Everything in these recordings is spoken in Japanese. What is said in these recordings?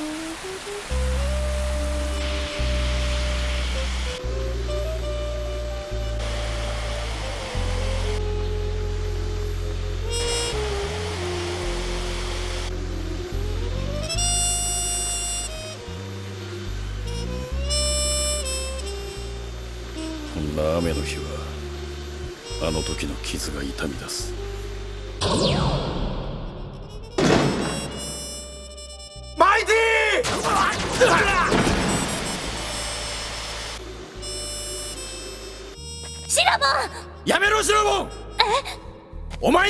こんな雨の日はあの時の傷が痛み出す。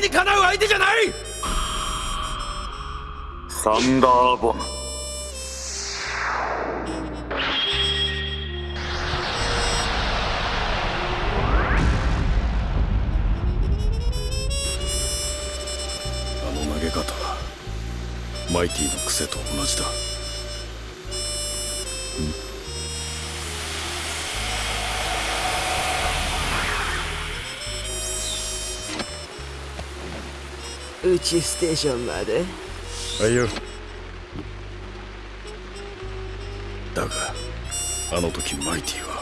にかなう相手じゃない！サンダーボムあの投げ方はマイティの癖と同じだ宇宙ステーションまで。はいよ。だがあの時マイティは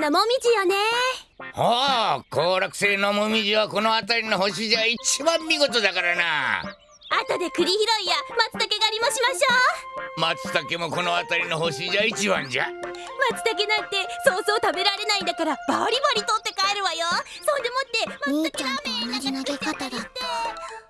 綺麗なもみじよね。おお行楽星のもみじはこの辺りの星じゃ一番見事だからな。後で栗拾いや松茸狩りもしましょ松茸もこの辺りの星じゃ一番じゃ。う松茸なんてそうそう食べられないんだからバリバリ取って帰るわよ。そんでもって松茸ラーメン同じ投げ方だっ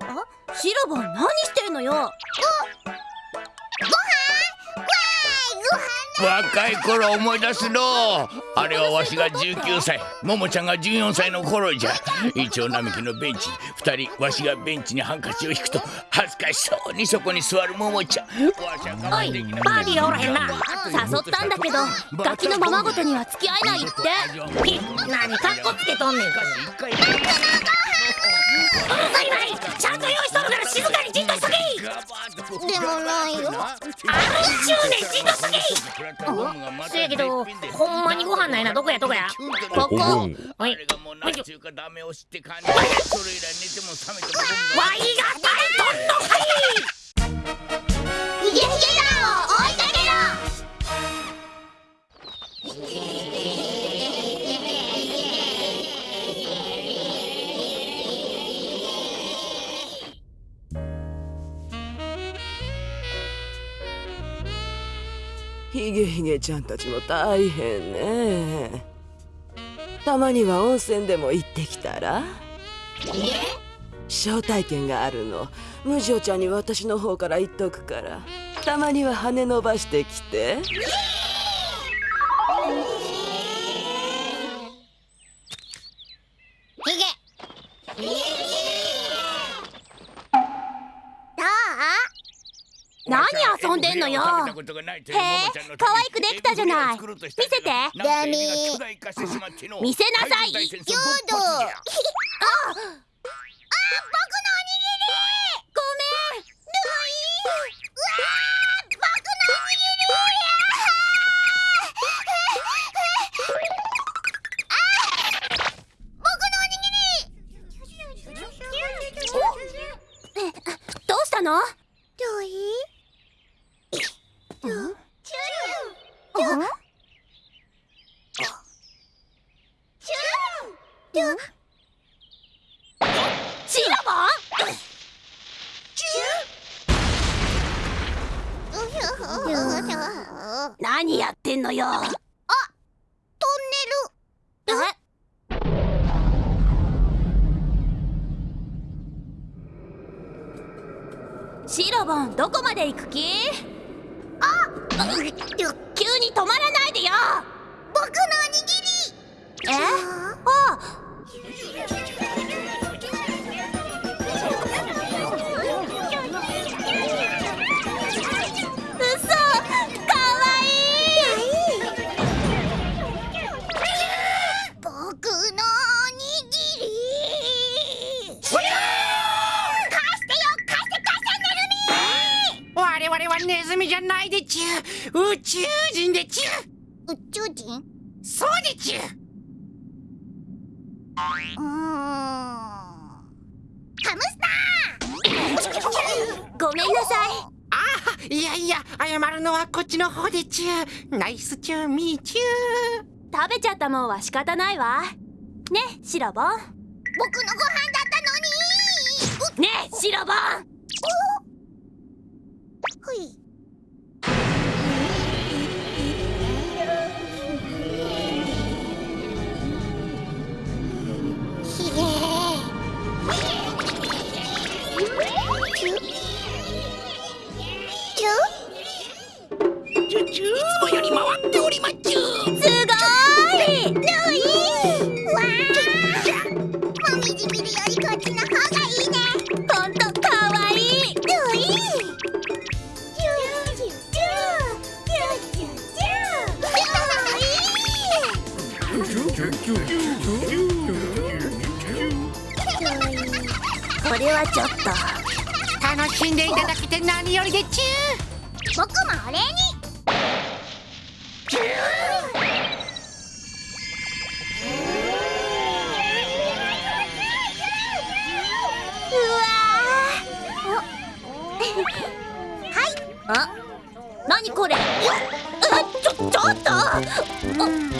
あシロボン何してんのよ若い頃思い出すの。あれはわしが19歳。ももちゃんが14歳の頃じゃ。イチョウ並木のベンチ二人わしがベンチにハンカチを引くと恥ずかしそうにそこに座るももちゃん。わしは我慢できなくてバーディーおらへんな。誘ったんだけどガキのままごとには付き合えないって。何カッコつけとんねん。一回うるさいないちゃんと用意しとるから静かにじっとしとけでもないよあるっちゅうねんじっとしとけせやけどほんまにご飯ないなどこやどこやここはいあれがもう何ちゅうかダメ押しって感じそれとんのはいヒゲヒゲ団を追いかけろヒゲヒゲちゃんたちも大変ね。たまには温泉でも行ってきたら？招待券があるの。無情ちゃんに私の方から言っとくから。たまには羽伸ばしてきてよへえ可愛くできたじゃない。見せて。ダメ見せなさい。やだああ僕のおにぎりごめん。ルイうわー僕のおにぎり。僕のおにぎり。どうしたのルイ何やってんのよあトンネルえシロボンどこまで行く気あ急に止まらないでよ。僕のおにぎり。え？あはネズミじゃないでちゅ。宇宙人でちゅ。み宇宙人？そうでちゅ。うーん。ハムスタごめんなさい。ああいやいや謝るのはこっちの方でちゅ。ナイスチューミーチュー食べちゃったもんは仕方ないわ。ねシロボン。ー僕のご飯だったのに。ねシロボンほあ？何これ？あちょちょっと！あよ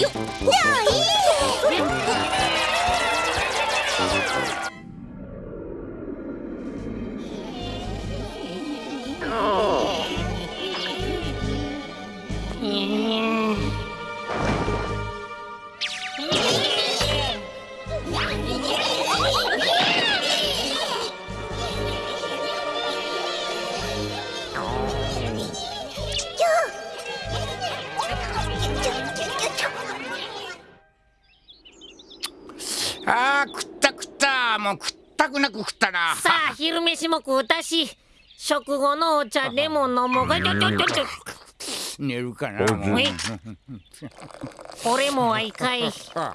じゃあいい！くなく食ったな。さあ昼飯も食うたし食後のお茶でも飲もうか。ちょちょちょちょ。寝るかな。もうえ俺もはいかいあ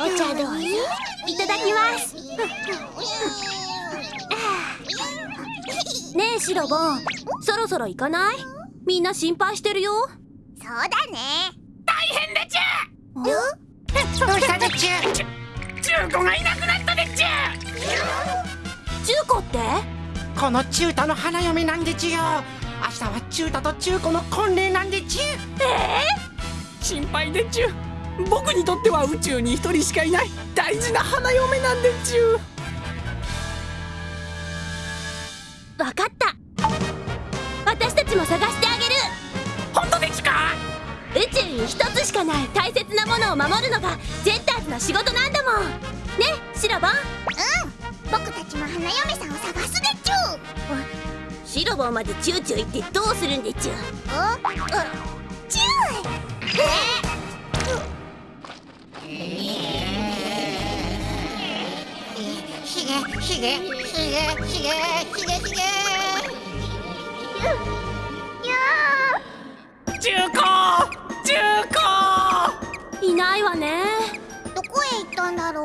お茶どうぞ。いただきます。ねえシロボン。そろそろ行かない？みんな心配してるよ。そうだね。どうした中古がいなくなったでちゅ中古ってこの中太の花嫁なんでちゅよ明日は中太と中古の婚礼なんでちゅえー心配でちゅ僕にとっては宇宙に一人しかいない。大事な花嫁なんでちゅわかった。私たちも探して。宇宙に一つしかない大切なものを守るのがジェッターズの仕事なんだもん。ねシロボン。僕たちも花嫁さんを探すでちゅシロボンまでチューチュー言ってどうするんでちゅおチュひげひげひげひげひげひげ中古中古いないわね。どこへ行ったんだろ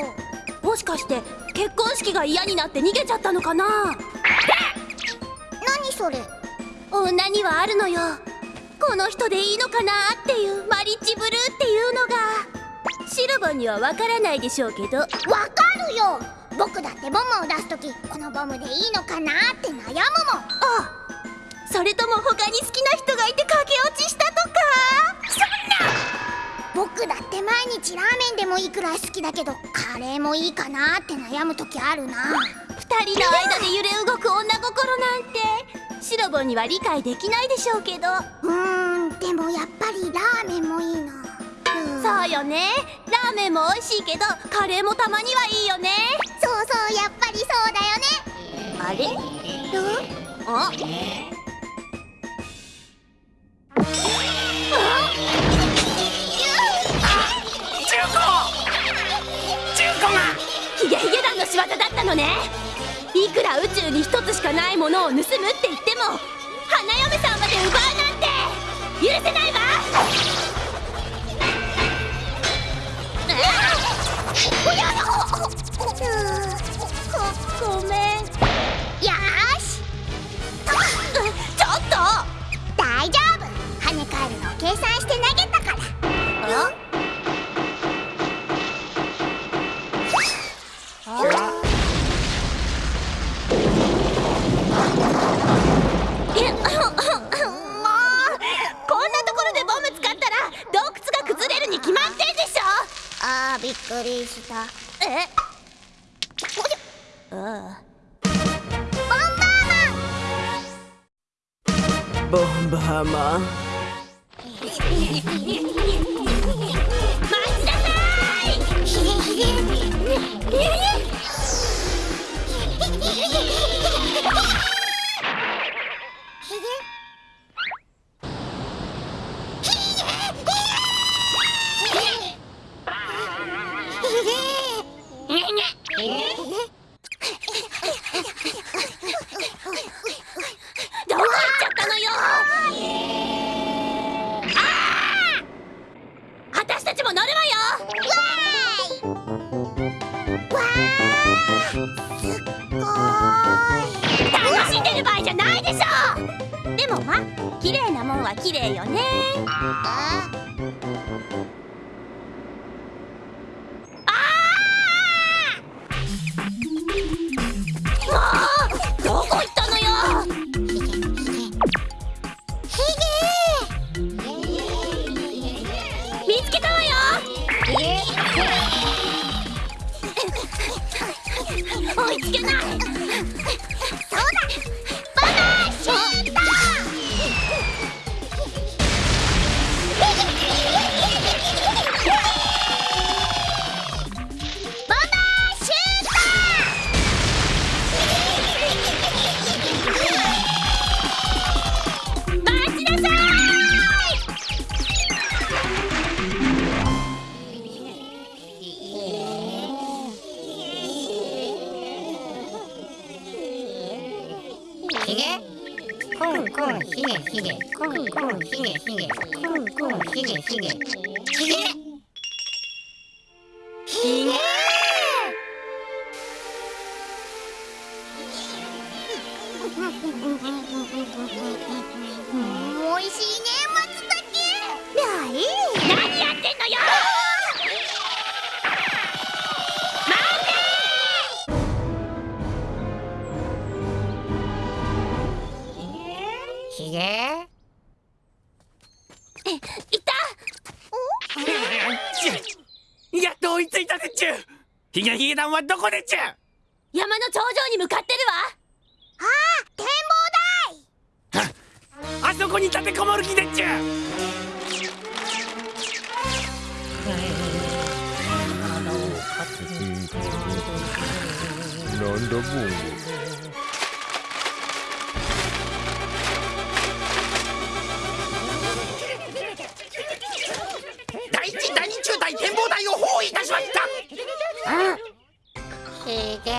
う。もしかして結婚式が嫌になって逃げちゃったのかな？何それ。女にはあるのよ。この人でいいのかなっていうマリッジブルーっていうのが。シルボンにはわからないでしょうけど。わかるよ。僕だってボムを出す時このボムでいいのかなって悩むもん。あそれとも他に好きな人がいて駆け落ちしたとか？僕だって毎日ラーメンでもいいくらい好きだけどカレーもいいかなって悩む時あるな。二人の間で揺れ動く女心なんて。シロボンには理解できないでしょうけど。うーんでもやっぱりラーメンもいいな。うん。そうよね。ラーメンも美味しいけどカレーもたまにはいいよね。そうそうやっぱりそうだよね。あれ？あ中仕業だったのね。いくら宇宙に一つしかないものを盗むって言っても花嫁さんまで奪うなんて許せないわ。ごごめん。ひげコンコンひげひげコンコンひげひげコンコンこでちゅ山の頂上に向かってるわ。展望台。あそこに立てこもる気でちゅなんだボン第一第二中隊展望台を包囲いたしましたひ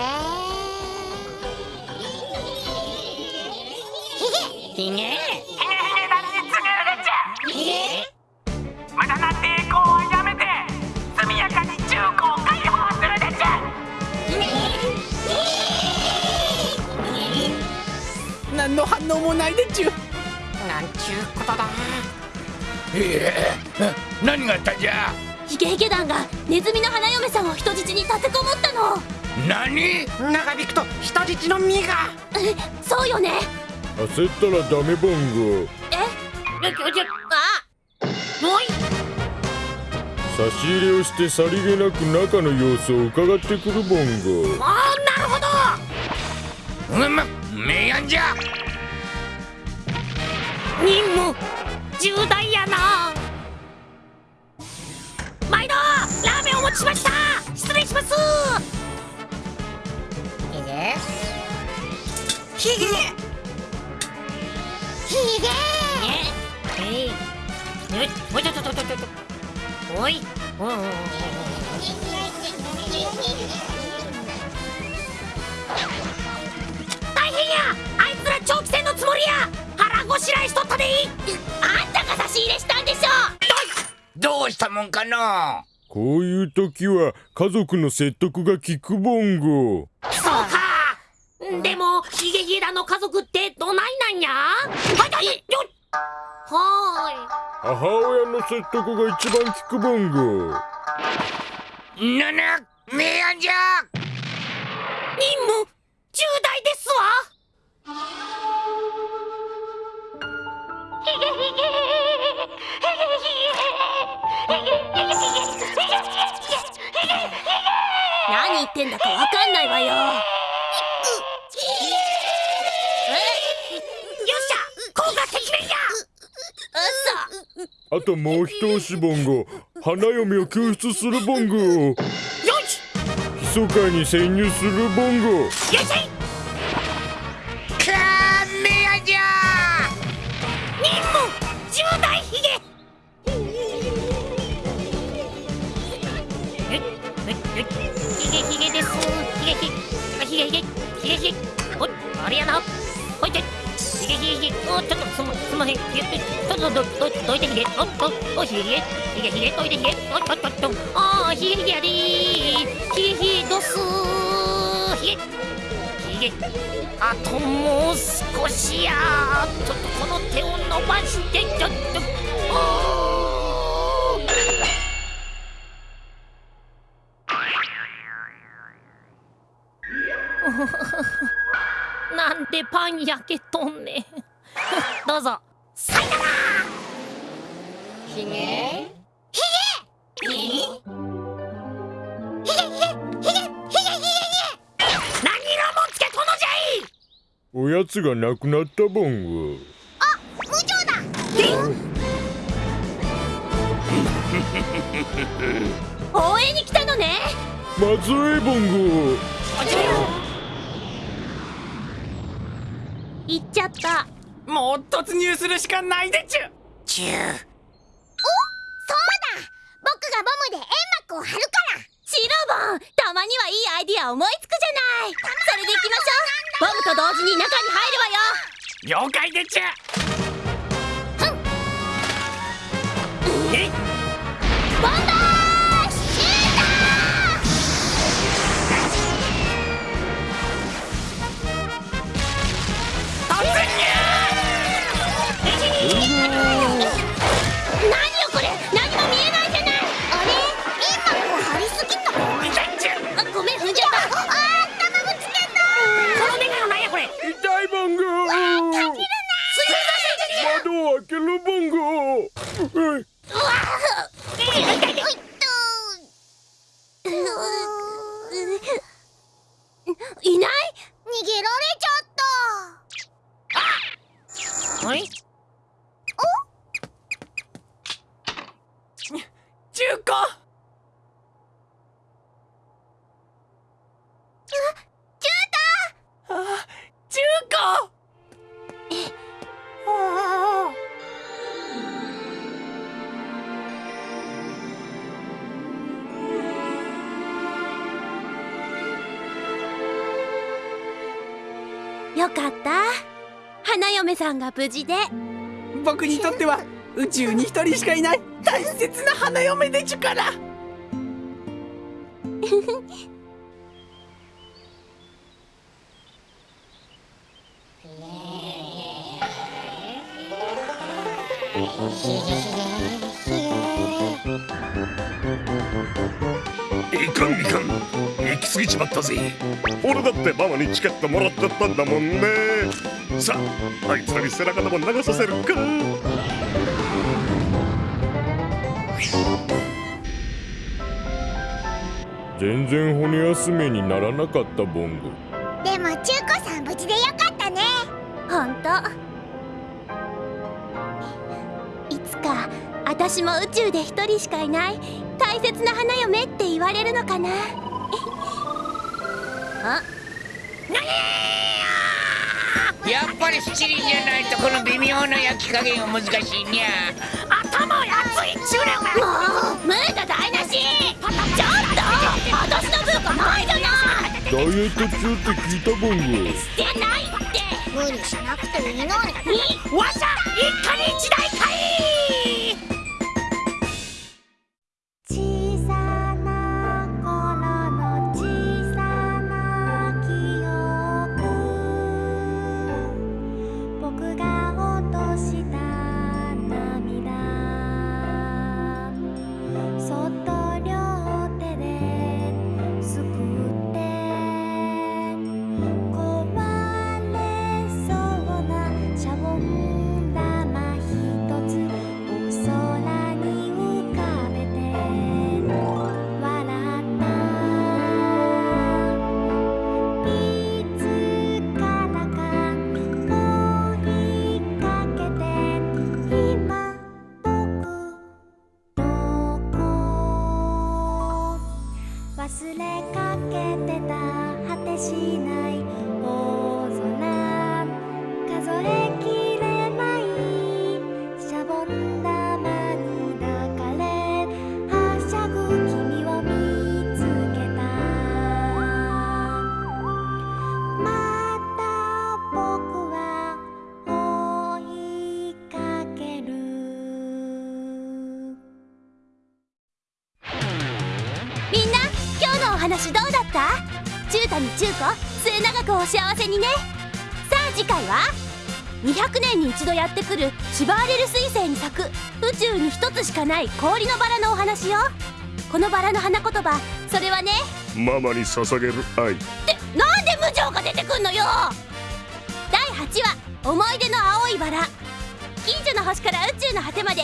げ。ひげ。の反応もないでちゅなんちゅうことだええ何があったじゃヒゲヒゲ団がネズミの花嫁さんを人質に立てこもったの何？長引くと人質の身が。えそうよね。焦ったらダメボンゴえよちょちょあおい差し入れをしてさりげなく中の様子を伺ってくるボンゴあーなるほど。うんまめやんじゃ。任務重大やな。毎度ラーメンお持ちしました。失礼しますひげひげ。えいおいおい。ちょちょちょちょちょおいおいお大変や。あいつら長期戦のつもりや。腹ごしらえしとったでいいあんたが差し入れしたんでしょどうしたもんかの。こういう時は家族の説得が効くボンゴヒゲヒゲらの家族ってどないなんや？はいはい。よっ。は母親の説得が一番効くボンゴななめやんじゃーい任務重大ですわ。何言ってんだかわかんないわよよっしゃ効果てきめんやあともう一押しボンゴ花嫁を救出するボンゴよし！密かに潜入するボンゴよっし！ゃいかーめやんじゃ任務重大ヒゲえええヒゲヒゲですヒゲヒゲヒゲヒゲヒゲヒゲおいあれやなおいてヒゲヒゲヒゲおちょっとすますまへんひげちょっとどどどいてひげおっとおヒゲヒゲヒゲヒゲどいてひげおっとっとっとあーヒゲヒゲやでーひげひげどすーひげひげあともう少しやちょっとこの手を伸ばしてちょっとおーひげ。ひげ。ひげ。ひげ。何色もつけとのじゃいおやつがなくなったボンゴ無情だ応援に来たのねまずいボンゴ行っちゃったもう突入するしかないでちゅチューそうだ僕がボムで煙幕を張るから。シロボンたまにはいいアイディア思いつくじゃない。それで行きましょう。ボムと同時に中に入るわよ。了解でちゅ。っさんが無事で。僕にとっては宇宙に一人しかいない大切な花嫁でちゅから。いかんいかん。行き過ぎちまったぜ。俺だってママにチケットもらっちゃったんだもんねさああいつらに背中でも流させるか。全然骨休めにならなかったボンゴ。でも中子さん無事でよかったね。ほんといつか私も宇宙で一人しかいない大切な花嫁って言われるのかな。あやっぱり七輪じゃないとこの微妙な焼き加減は難しいにゃ頭熱いっちゅうねんもうムード台無しちょっと。私の文化ないじゃない。ダイエット中って聞いたしてないって。無理しなくていいのに。わしゃ一家に一台かいった中谷中子末永くお幸せにね。さあ次回は200年に一度やってくるシバーレル彗星に咲く宇宙に一つしかない氷のバラのお話よ。このバラの花言葉それはねママに捧げる愛。ってなんで無情が出てくんのよ。第8話思い出の青いバラ。近所の星から宇宙の果てまで